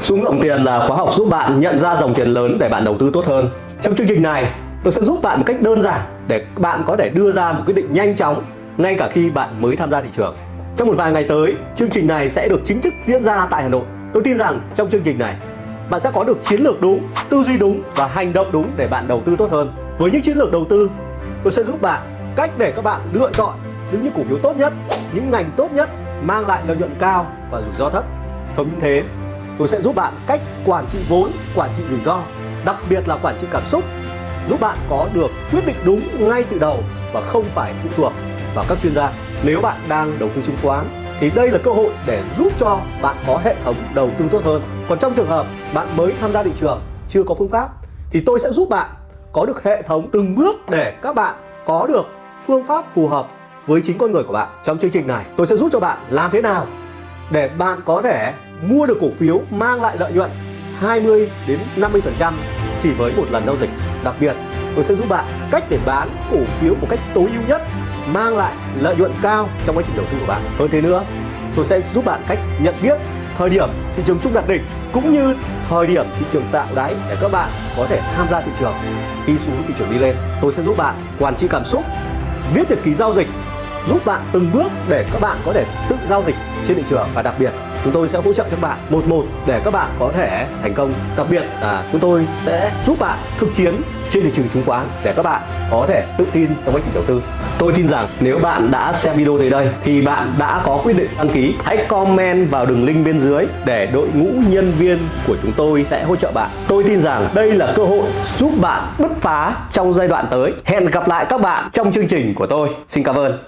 Xuống dòng tiền là khóa học giúp bạn nhận ra dòng tiền lớn để bạn đầu tư tốt hơn. Trong chương trình này, tôi sẽ giúp bạn một cách đơn giản để bạn có thể đưa ra một quyết định nhanh chóng ngay cả khi bạn mới tham gia thị trường. Trong một vài ngày tới, chương trình này sẽ được chính thức diễn ra tại Hà Nội. Tôi tin rằng trong chương trình này, bạn sẽ có được chiến lược đúng, tư duy đúng và hành động đúng để bạn đầu tư tốt hơn. Với những chiến lược đầu tư, tôi sẽ giúp bạn cách để các bạn lựa chọn những những cổ phiếu tốt nhất, những ngành tốt nhất mang lại lợi nhuận cao và rủi ro thấp. Không những thế, tôi sẽ giúp bạn cách quản trị vốn, quản trị rủi ro, đặc biệt là quản trị cảm xúc, giúp bạn có được quyết định đúng ngay từ đầu và không phải phụ thuộc vào các chuyên gia. Nếu bạn đang đầu tư chứng khoán thì đây là cơ hội để giúp cho bạn có hệ thống đầu tư tốt hơn. Còn trong trường hợp bạn mới tham gia thị trường, chưa có phương pháp thì tôi sẽ giúp bạn có được hệ thống từng bước để các bạn có được phương pháp phù hợp với chính con người của bạn. Trong chương trình này, tôi sẽ giúp cho bạn làm thế nào để bạn có thể mua được cổ phiếu mang lại lợi nhuận 20 đến 50% chỉ với một lần giao dịch. Đặc biệt, tôi sẽ giúp bạn cách để bán cổ phiếu một cách tối ưu nhất mang lại lợi nhuận cao trong quá trình đầu tư của bạn. Hơn thế nữa, tôi sẽ giúp bạn cách nhận biết thời điểm thị trường chung đạt đỉnh cũng như thời điểm thị trường tạo đáy để các bạn có thể tham gia thị trường khi xu hướng thị trường đi lên. Tôi sẽ giúp bạn quản trị cảm xúc, viết nhật ký giao dịch, giúp bạn từng bước để các bạn có thể giao dịch trên thị trường và đặc biệt chúng tôi sẽ hỗ trợ cho bạn một một để các bạn có thể thành công. Đặc biệt là chúng tôi sẽ giúp bạn thực chiến trên thị trường chứng khoán để các bạn có thể tự tin trong quá trình đầu tư. Tôi tin rằng nếu bạn đã xem video tới đây thì bạn đã có quyết định đăng ký. Hãy comment vào đường link bên dưới để đội ngũ nhân viên của chúng tôi sẽ hỗ trợ bạn. Tôi tin rằng đây là cơ hội giúp bạn bứt phá trong giai đoạn tới. Hẹn gặp lại các bạn trong chương trình của tôi. Xin cảm ơn.